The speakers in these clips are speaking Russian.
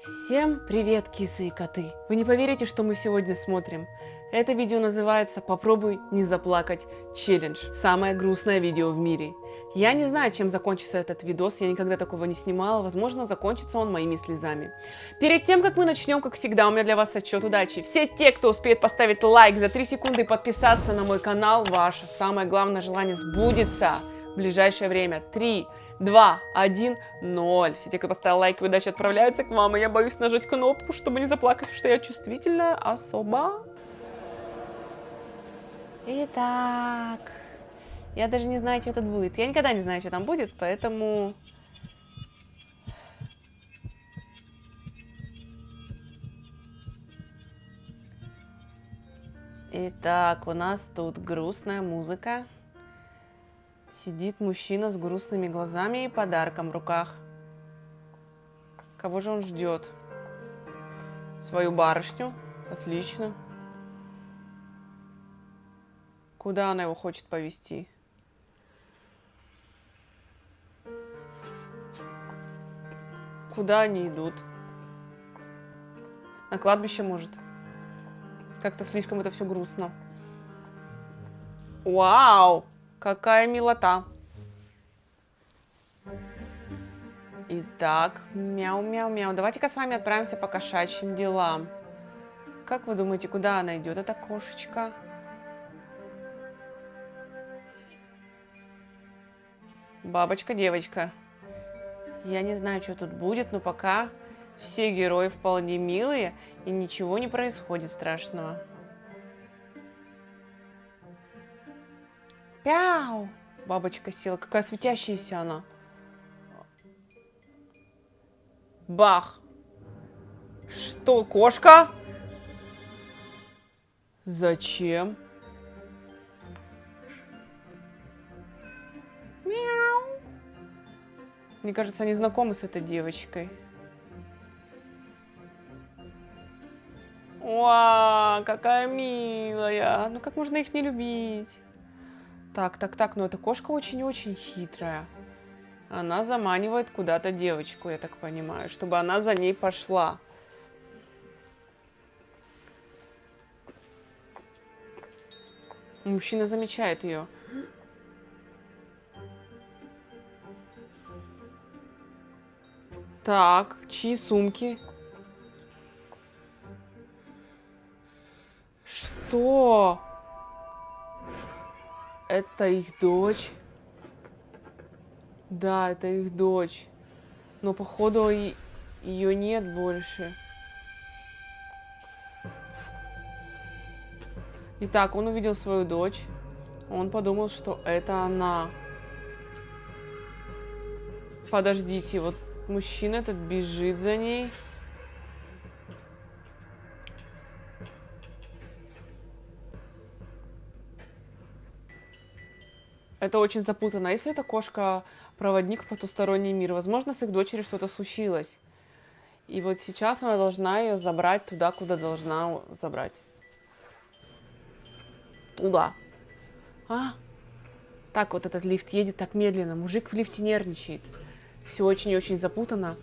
Всем привет, кисы и коты! Вы не поверите, что мы сегодня смотрим. Это видео называется «Попробуй не заплакать челлендж». Самое грустное видео в мире. Я не знаю, чем закончится этот видос, я никогда такого не снимала. Возможно, закончится он моими слезами. Перед тем, как мы начнем, как всегда, у меня для вас отчет удачи. Все те, кто успеет поставить лайк за 3 секунды и подписаться на мой канал, ваше самое главное желание сбудется в ближайшее время. 3, 2, 1, 0. Все те, кто поставил лайк, выдача отправляется к вам, и я боюсь нажать кнопку, чтобы не заплакать, что я чувствительная особа. Итак, я даже не знаю, что тут будет. Я никогда не знаю, что там будет, поэтому... Итак, у нас тут грустная музыка. Сидит мужчина с грустными глазами и подарком в руках. Кого же он ждет? Свою барышню. Отлично. Куда она его хочет повести? Куда они идут? На кладбище, может? Как-то слишком это все грустно. Вау! Какая милота. Итак, мяу-мяу-мяу. Давайте-ка с вами отправимся по кошачьим делам. Как вы думаете, куда она идет, эта кошечка? Бабочка-девочка. Я не знаю, что тут будет, но пока все герои вполне милые и ничего не происходит страшного. Пяу! Бабочка села. Какая светящаяся она. Бах! Что, кошка? Зачем? Мяу. Мне кажется, они знакомы с этой девочкой. Вау, какая милая. Ну как можно их не любить? Так, так, так, но эта кошка очень-очень хитрая. Она заманивает куда-то девочку, я так понимаю, чтобы она за ней пошла. Мужчина замечает ее. Так, чьи сумки? Что? Это их дочь. Да, это их дочь. Но походу ее нет больше. Итак, он увидел свою дочь. Он подумал, что это она. Подождите, вот мужчина этот бежит за ней. Это очень запутанно. А если эта кошка проводник в потусторонний мир, возможно, с их дочерью что-то случилось. И вот сейчас она должна ее забрать туда, куда должна забрать. Туда. А? Так вот этот лифт едет так медленно. Мужик в лифте нервничает. Все очень-очень запутано.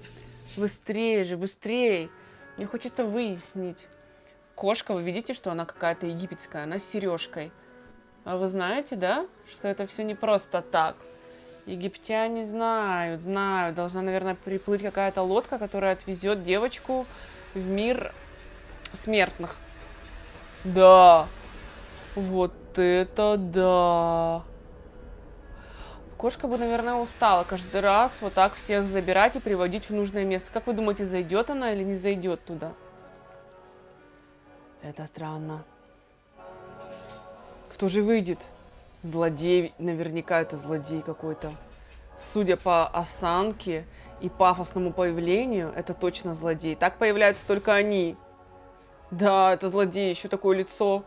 Быстрее же, быстрее. Мне хочется выяснить. Кошка, вы видите, что она какая-то египетская? Она с сережкой. А вы знаете, да, что это все не просто так? Египтяне знают, знают. Должна, наверное, приплыть какая-то лодка, которая отвезет девочку в мир смертных. Да. Вот это да. Кошка бы, наверное, устала каждый раз вот так всех забирать и приводить в нужное место. Как вы думаете, зайдет она или не зайдет туда? Это странно. Кто же выйдет? Злодей, наверняка это злодей какой-то. Судя по осанке и пафосному появлению, это точно злодей. Так появляются только они. Да, это злодей, еще такое лицо.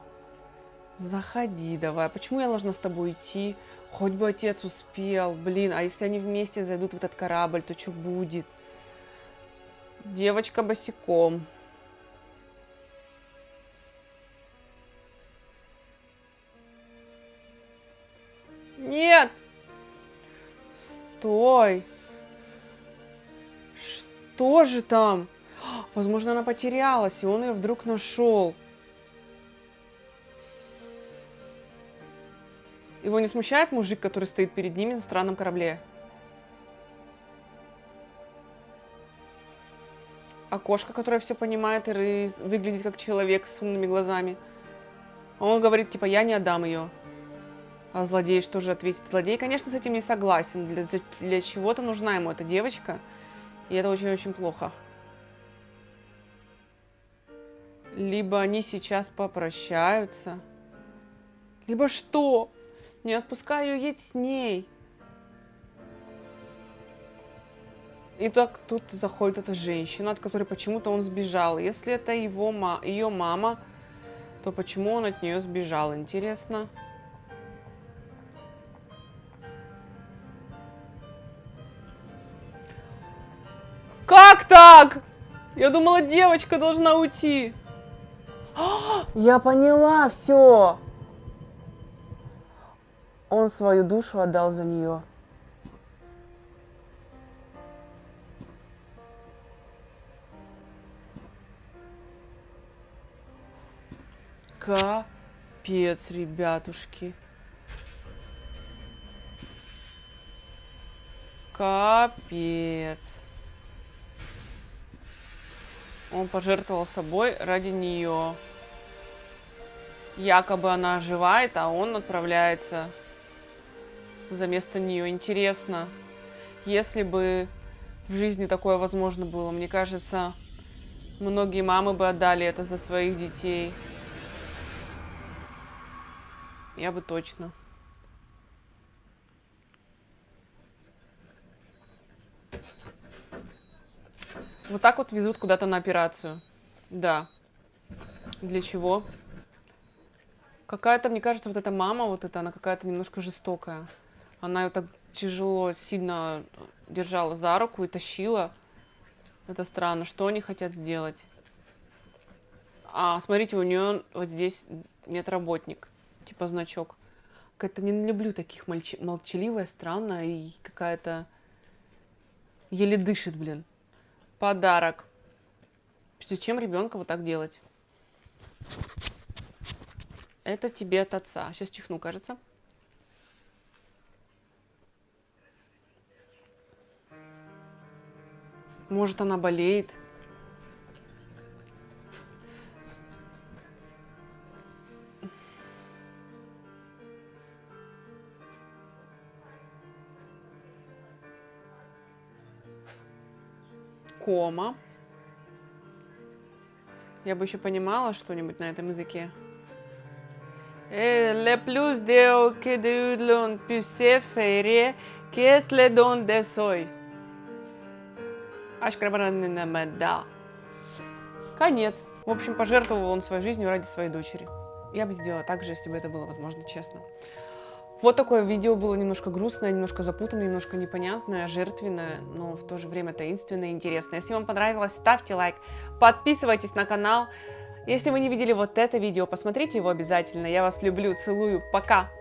Заходи давай. Почему я должна с тобой идти? Хоть бы отец успел. Блин, а если они вместе зайдут в этот корабль, то что будет? Девочка босиком. Стой! Что же там? Возможно, она потерялась, и он ее вдруг нашел. Его не смущает мужик, который стоит перед ними на странном корабле? А кошка, которая все понимает и выглядит как человек с умными глазами. Он говорит, типа, я не отдам ее. А злодей что же ответит? Злодей, конечно, с этим не согласен. Для, для чего-то нужна ему эта девочка. И это очень-очень плохо. Либо они сейчас попрощаются. Либо что? Не отпускай ее, с ней. И так тут заходит эта женщина, от которой почему-то он сбежал. Если это его, ее мама, то почему он от нее сбежал? Интересно. Как так? Я думала, девочка должна уйти. Я поняла, все. Он свою душу отдал за нее. Капец, ребятушки. Капец. Он пожертвовал собой ради нее. Якобы она оживает, а он отправляется за место нее. Интересно, если бы в жизни такое возможно было, мне кажется, многие мамы бы отдали это за своих детей. Я бы точно. Вот так вот везут куда-то на операцию. Да. Для чего? Какая-то, мне кажется, вот эта мама, вот эта, она какая-то немножко жестокая. Она ее так тяжело, сильно держала за руку и тащила. Это странно. Что они хотят сделать? А, смотрите, у нее вот здесь медработник. Типа значок. Как-то не люблю таких молч... молчаливая, странная и какая-то... Еле дышит, блин. Подарок. Зачем ребенка вот так делать? Это тебе от отца. Сейчас чихну, кажется. Может, она болеет. Кома. Я бы еще понимала что-нибудь на этом языке. Le plus de que de l'on puisse faire, qu'est-ce le don de soy? да. Конец. В общем, пожертвовал он своей жизнью ради своей дочери. Я бы сделала так же, если бы это было возможно, честно. Вот такое видео было немножко грустное, немножко запутанное, немножко непонятное, жертвенное, но в то же время таинственное и интересное. Если вам понравилось, ставьте лайк, подписывайтесь на канал. Если вы не видели вот это видео, посмотрите его обязательно. Я вас люблю, целую, пока!